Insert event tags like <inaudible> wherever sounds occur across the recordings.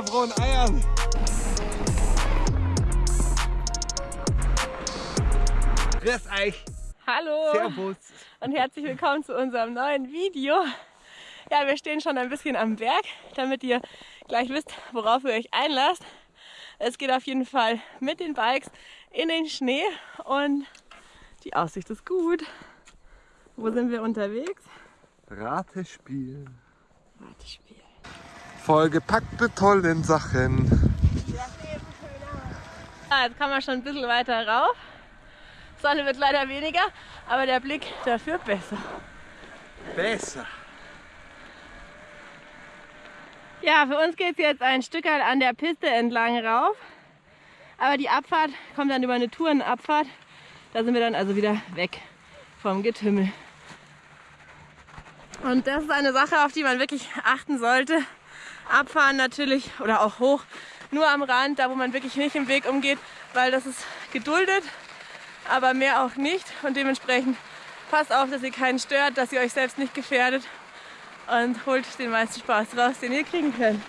frohen Eiern. Grüß euch. Hallo Servus. und herzlich willkommen zu unserem neuen Video. Ja, wir stehen schon ein bisschen am Berg, damit ihr gleich wisst, worauf ihr euch einlasst. Es geht auf jeden Fall mit den Bikes in den Schnee und die Aussicht ist gut. Wo sind wir unterwegs? Ratespiel. Ratespiel. Vollgepackt mit tollen Sachen. Ja, jetzt kann man schon ein bisschen weiter rauf. Sonne wird leider weniger, aber der Blick dafür besser. Besser. Ja, für uns geht es jetzt ein Stück an der Piste entlang rauf. Aber die Abfahrt kommt dann über eine Tourenabfahrt. Da sind wir dann also wieder weg vom Getümmel. Und das ist eine Sache, auf die man wirklich achten sollte. Abfahren natürlich oder auch hoch, nur am Rand, da wo man wirklich nicht im Weg umgeht, weil das ist geduldet, aber mehr auch nicht. Und dementsprechend passt auf, dass ihr keinen stört, dass ihr euch selbst nicht gefährdet und holt den meisten Spaß raus, den ihr kriegen könnt.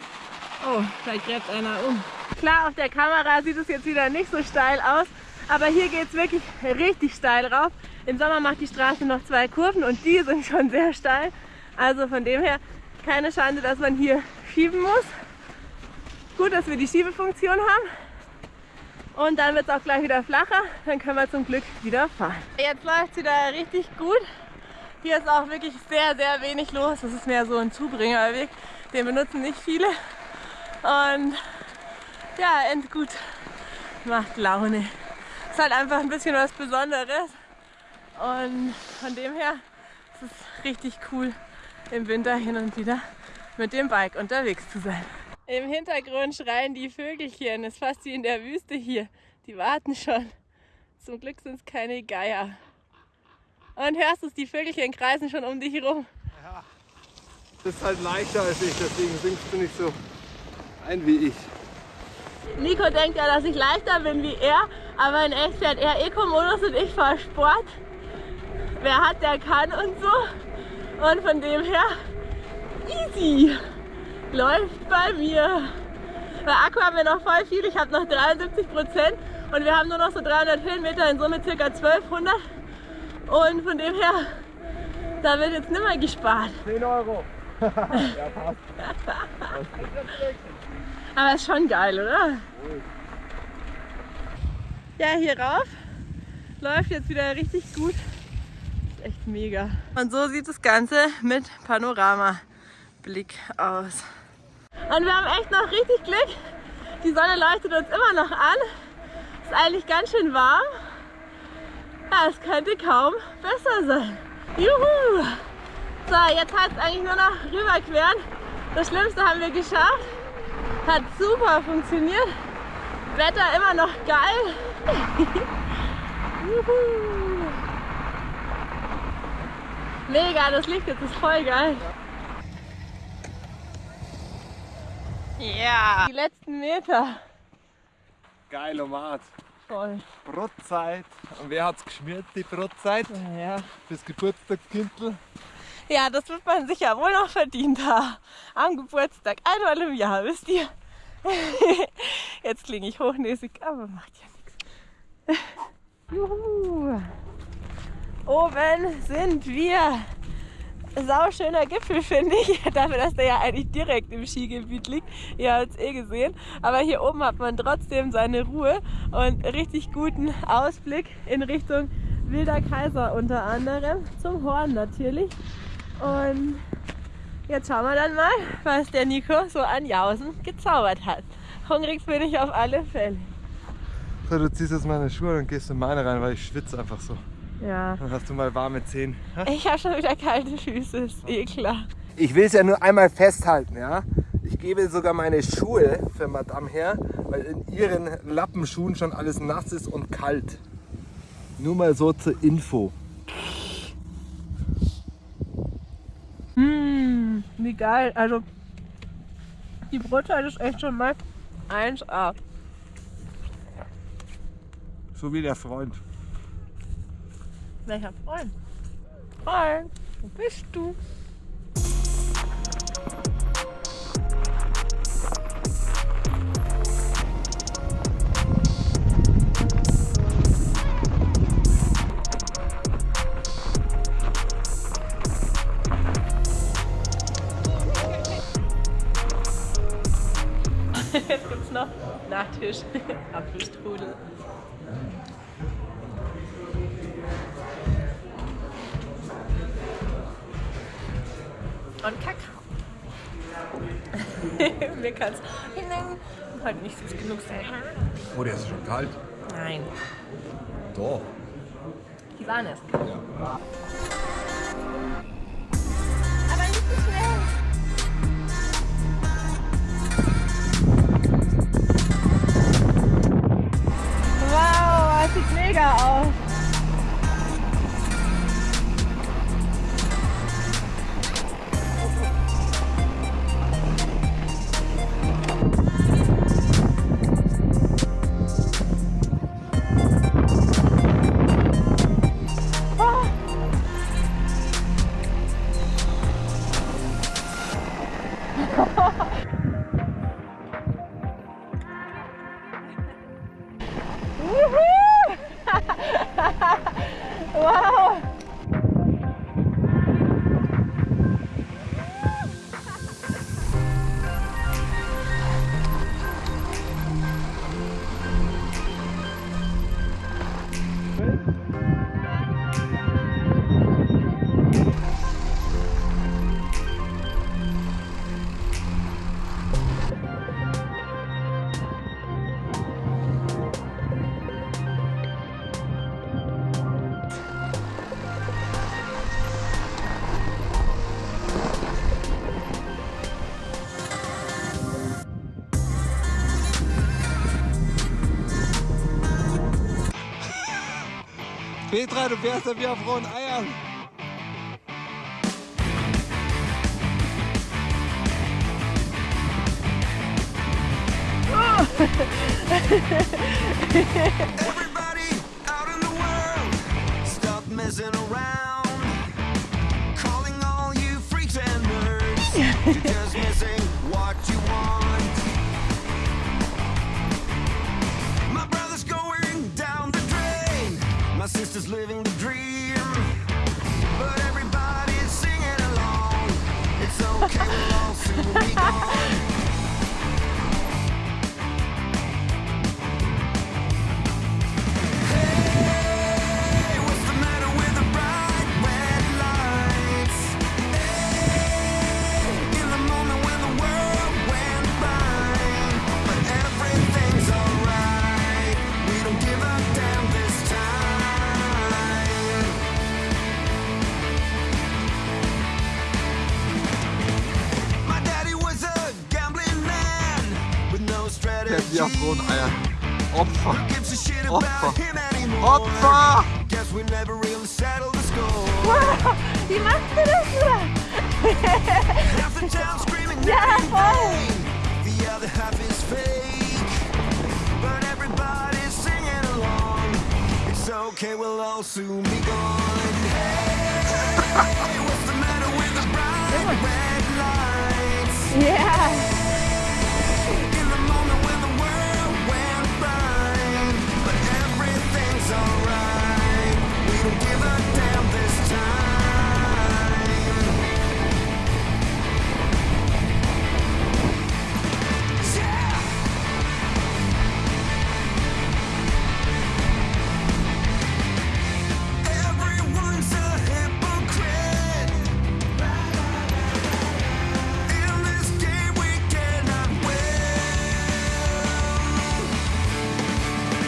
Oh, da gräbt einer um. Klar, auf der Kamera sieht es jetzt wieder nicht so steil aus, aber hier geht es wirklich richtig steil rauf. Im Sommer macht die Straße noch zwei Kurven und die sind schon sehr steil. Also von dem her keine Schande, dass man hier schieben muss. Gut, dass wir die Schiebefunktion haben. Und dann wird es auch gleich wieder flacher. Dann können wir zum Glück wieder fahren. Jetzt läuft es wieder richtig gut. Hier ist auch wirklich sehr, sehr wenig los. Das ist mehr so ein Zubringerweg. Den benutzen nicht viele. Und ja, endgut. Macht Laune. Ist halt einfach ein bisschen was Besonderes. Und von dem her ist es richtig cool, im Winter hin und wieder mit dem Bike unterwegs zu sein. Im Hintergrund schreien die Vögelchen. Es ist fast wie in der Wüste hier. Die warten schon. Zum Glück sind es keine Geier. Und hörst du es, die Vögelchen kreisen schon um dich rum. Ja. Das ist halt leichter als ich, deswegen singst du nicht so ein wie ich. Nico denkt ja, dass ich leichter bin wie er, aber in echt fährt er Eco-Modus und ich fahre Sport. Wer hat, der kann und so. Und von dem her, easy. Läuft bei mir. Bei Akku haben wir noch voll viel, ich habe noch 73 Prozent und wir haben nur noch so 300 Höhenmeter, in Summe ca. 1200. Und von dem her, da wird jetzt nicht mehr gespart. 10 Euro. <laughs> ja, passt. Aber ist schon geil, oder? Ja, hier rauf läuft jetzt wieder richtig gut. Echt mega. Und so sieht das Ganze mit Panoramablick aus. Und wir haben echt noch richtig Glück. Die Sonne leuchtet uns immer noch an. Ist eigentlich ganz schön warm. Ja, es könnte kaum besser sein. Juhu! So, jetzt heißt es eigentlich nur noch rüberqueren. Das Schlimmste haben wir geschafft. Hat super funktioniert. Wetter immer noch geil. <laughs> Juhu! Mega, das Licht jetzt ist voll geil. Ja, die letzten Meter. Geil, Omat. Voll. Brotzeit. Und wer hat's geschmiert, die Brotzeit? Ja. Fürs Geburtstagskindl. ja, das wird man sicher wohl noch verdient haben. Am Geburtstag, einmal im Jahr, wisst ihr? <laughs> Jetzt klinge ich hochnäsig, aber macht ja nichts. <laughs> Juhu. Oben sind wir. Sauschöner Gipfel, finde ich. <laughs> Dafür, dass der ja eigentlich direkt im Skigebiet liegt. Ihr habt es eh gesehen. Aber hier oben hat man trotzdem seine Ruhe und richtig guten Ausblick in Richtung Wilder Kaiser unter anderem. Zum Horn natürlich. Und jetzt schauen wir dann mal, was der Nico so an Jausen gezaubert hat. Hungrig bin ich auf alle Fälle. So, du ziehst jetzt meine Schuhe und gehst in meine rein, weil ich schwitze einfach so. Ja. Dann hast du mal warme Zehen. Ha? Ich habe schon wieder kalte Füße, ist eh klar. Ich will es ja nur einmal festhalten, ja. Ich gebe sogar meine Schuhe für Madame her, weil in ihren Lappenschuhen schon alles nass ist und kalt. Nur mal so zur Info. Hm, wie geil. Also, die Brotzeit ist echt schon mal 1A. So wie der Freund. Welcher Freund? Freund, wo bist du? <laughs> Jetzt gibt's noch Nachtisch, <laughs> Apfelstrudel. Und Kakao. <laughs> Mir kann es halt nicht süß genug sein. Oh, der ist schon kalt. Nein, Doch. die waren es. Ja. Aber nicht so schnell. Wow, das sieht mega aus. Petra, du fährst ja wie auf Eiern. Everybody out in the world, stop messing around. Calling all you freaks and nerds, you're just missing Der Diabron-Eier. Opfer. Opfer. Opfer! Wow, wie machst du das ja, voll! Okay, we'll all soon be gone. Hey, <laughs> what's the matter with the bright red lights? Yeah.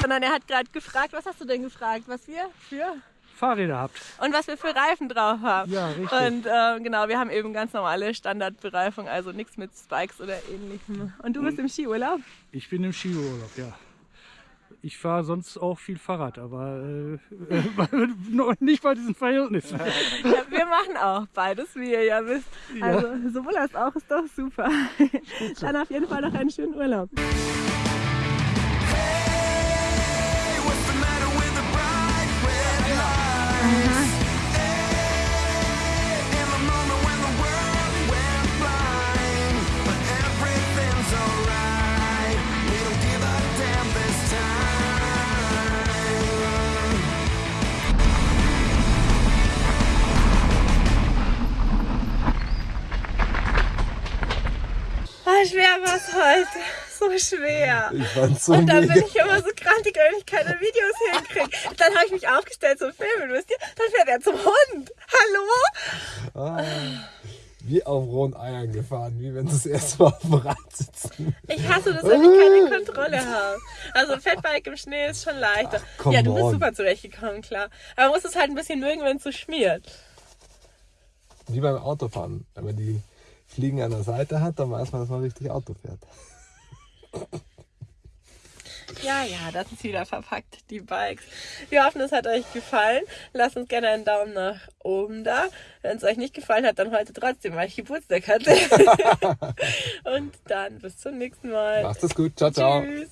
Sondern er hat gerade gefragt, was hast du denn gefragt? Was wir für? Fahrräder habt. Und was wir für Reifen drauf haben. Ja, richtig. Und ähm, genau, wir haben eben ganz normale Standardbereifung, also nichts mit Spikes oder ähnlichem. Und du bist im Skiurlaub? Ich bin im Skiurlaub, ja. Ich fahre sonst auch viel Fahrrad, aber äh, äh, <laughs> noch nicht bei diesen Verhältnissen. Ja, wir machen auch beides, wie ihr ja wisst. Also sowohl als auch ist doch super. Dann auf jeden Fall noch einen schönen Urlaub. War es heute. so schwer. Ich fand's so Und dann bin ich immer so krantig, wenn ich keine Videos hinkriege. Dann habe ich mich aufgestellt zum Filmen, wisst ihr? Dann fährt er zum Hund. Hallo? Ah, wie auf rohen Eiern gefahren, wie wenn sie das erste Mal auf dem Rad sitzen. Ich hasse das, wenn ich keine Kontrolle habe. Also Fettbike im Schnee ist schon leichter. Ach, ja, du bist on. super zurechtgekommen, klar. Aber man muss es halt ein bisschen mögen, wenn es so schmiert. Wie beim Autofahren. Man die Fliegen an der Seite hat, dann weiß man, dass man richtig Auto fährt. Ja, ja, das ist wieder verpackt, die Bikes. Wir hoffen, es hat euch gefallen. Lasst uns gerne einen Daumen nach oben da. Wenn es euch nicht gefallen hat, dann heute trotzdem, weil ich Geburtstag hatte. <laughs> Und dann bis zum nächsten Mal. Macht es gut. Ciao, ciao. Tschüss.